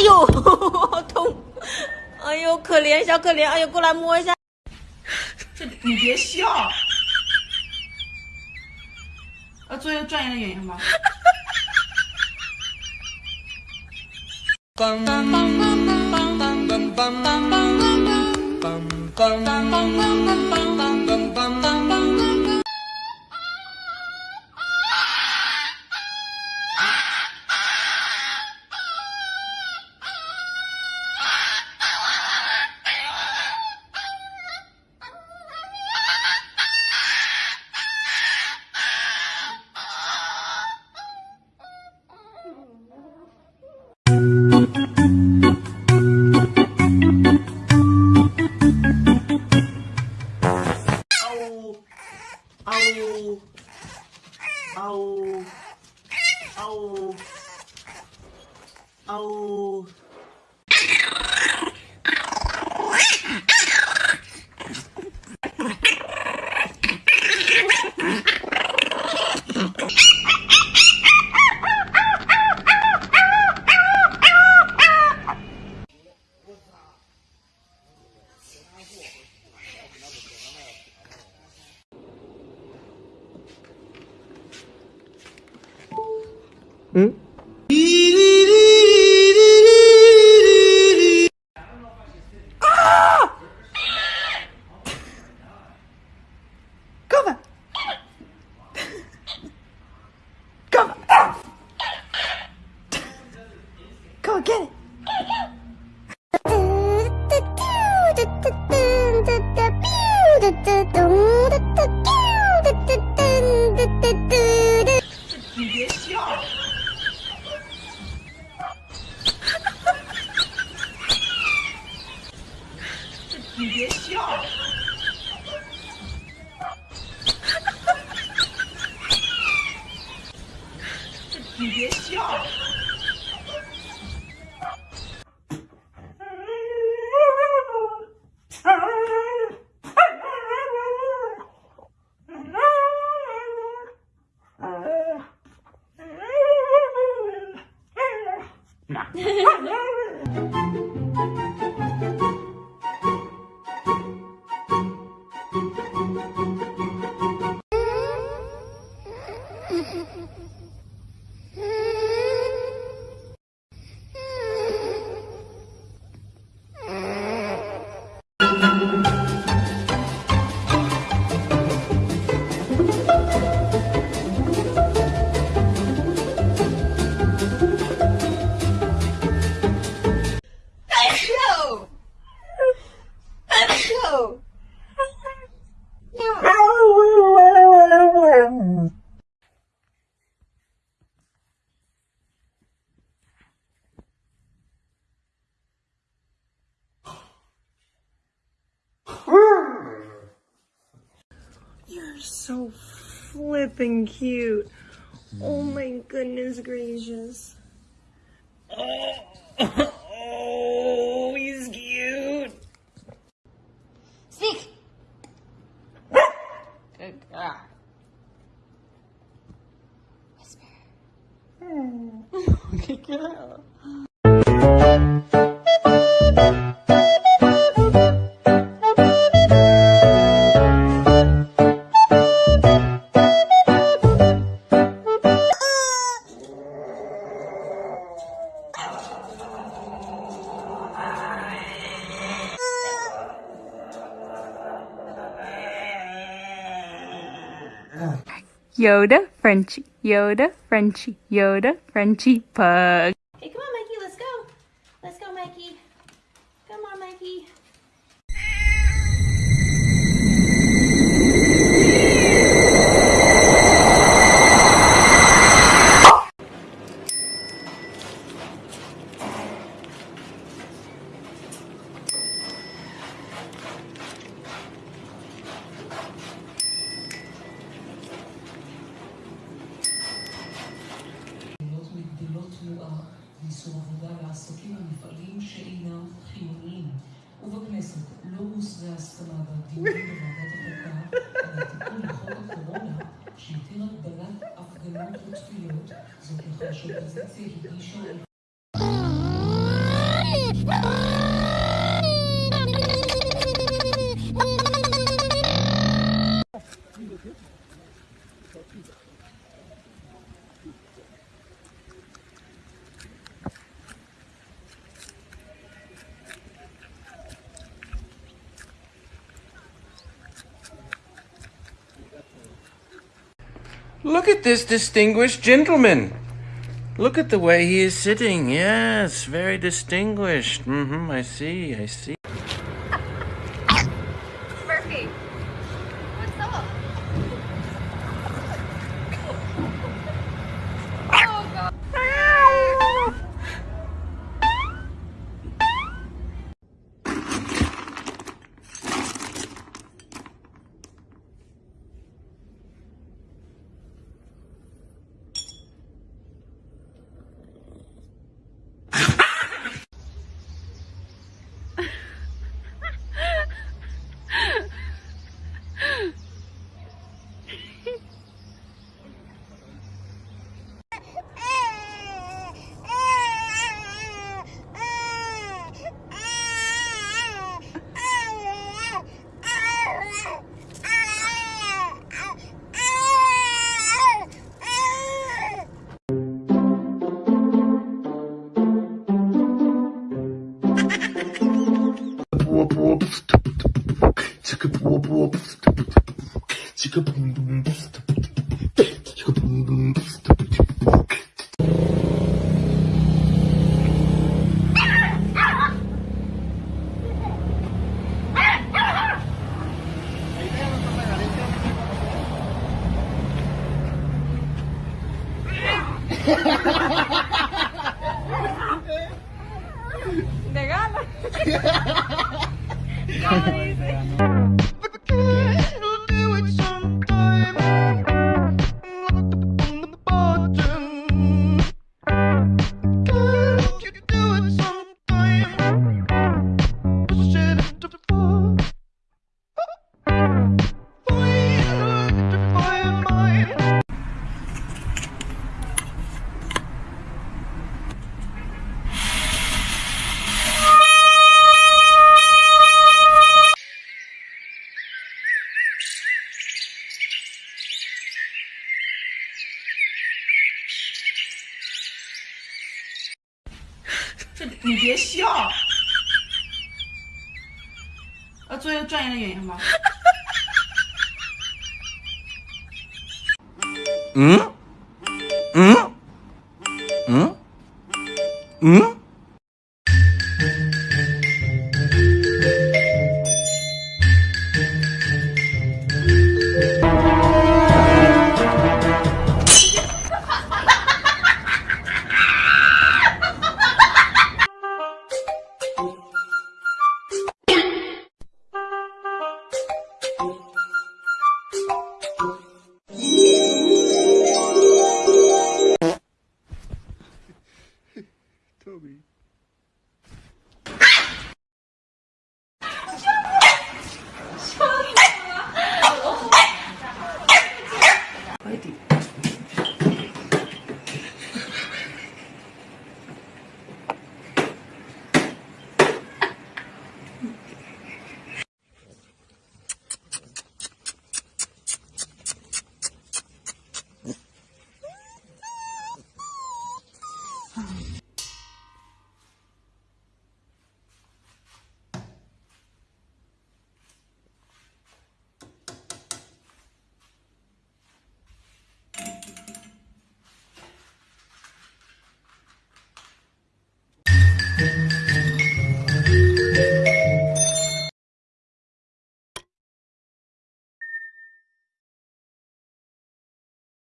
哎呦好痛哎呦可怜小可怜哎呦过来摸一下你别笑做一个专业的演员吧 Ow. Ow. Ow. Ow. Ow. 这你别笑你别笑你别笑。So flippin' cute. Oh my goodness gracious. Oh, oh he's cute. Speak. Good girl. Whisper. Good girl. Yoda, Frenchie, Yoda, Frenchie, Yoda, Frenchie, pug. Look at this distinguished gentleman. Look at the way he is sitting. Yes, very distinguished. Mm-hmm. I see. I see. Murphy, 지금 붕붕 지금 붕붕 呵 呵你别笑。要做一个专业的演员吗？嗯？嗯？嗯？嗯？